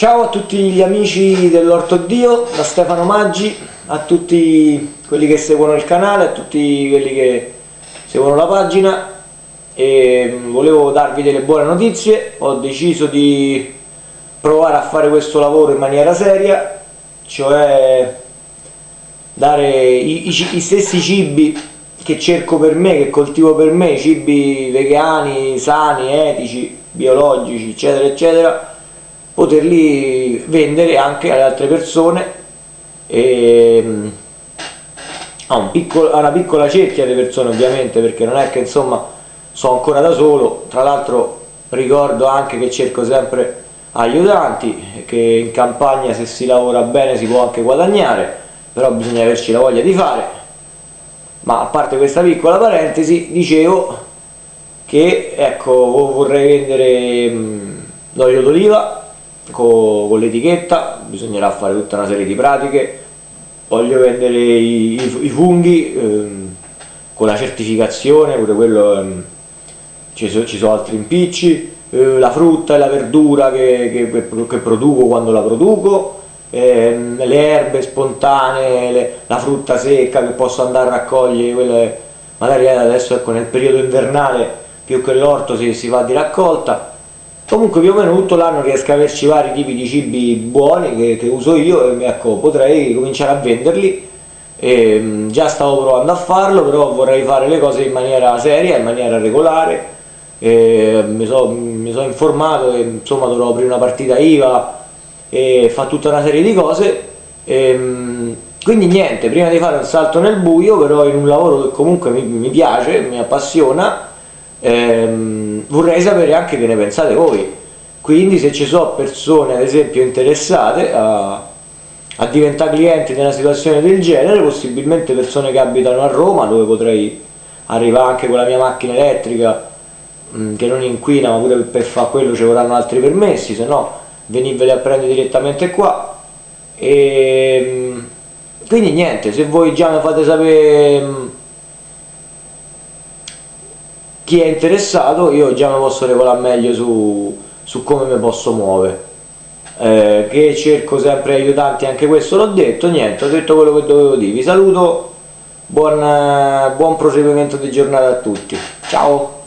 Ciao a tutti gli amici dell'Orto Dio, da Stefano Maggi, a tutti quelli che seguono il canale, a tutti quelli che seguono la pagina. E mm, volevo darvi delle buone notizie, ho deciso di provare a fare questo lavoro in maniera seria, cioè dare i, i, i stessi cibi che cerco per me, che coltivo per me, cibi vegani, sani, etici, biologici, eccetera, eccetera, poterli vendere anche alle altre persone e mm, a, un piccolo, a una piccola cerchia di persone ovviamente perché non è che insomma sono ancora da solo. Tra l'altro ricordo anche che cerco sempre aiutanti che in campagna se si lavora bene si può anche guadagnare però bisogna averci la voglia di fare. Ma a parte questa piccola parentesi dicevo che ecco vorrei vendere mm, l'olio d'oliva con, con l'etichetta bisognerà fare tutta una serie di pratiche. Voglio vendere i, i, i funghi ehm, con la certificazione pure quello ehm, ci, so, ci, sono altri impicci eh, la frutta e la verdura che, che, che produco quando la produco ehm, le erbe spontanee le, la frutta secca che posso andare a raccogliere quelle, magari adesso ecco nel periodo invernale più che l'orto si, si va di raccolta comunque più o meno tutto l'anno riesco a averci vari tipi di cibi buoni che, che uso io e ecco, potrei cominciare a venderli. E, mm, già stavo provando a farlo però vorrei fare le cose in maniera seria, in maniera regolare. E, mi sono so informato e insomma dovrò aprire una partita IVA e fa tutta una serie di cose. E, mm, quindi niente, prima di fare un salto nel buio però in un lavoro che comunque mi, mi piace, mi appassiona ehm, vorrei sapere anche che ne pensate voi. Quindi se ci sono persone ad esempio interessate a, a diventare clienti in una situazione del genere possibilmente persone che abitano a Roma dove potrei arrivare anche con la mia macchina elettrica mm, che non inquina ma pure per fare quello ci vorranno altri permessi se no venirveli a prendere direttamente qua. E ehm, quindi niente se voi già mi fate sapere mm, chi è interessato io già mi posso regolare meglio su, su come mi posso muovere. Eh, che cerco sempre aiutanti anche questo l'ho detto niente ho detto quello che dovevo dire. Vi saluto buon, buon proseguimento di giornata a tutti. Ciao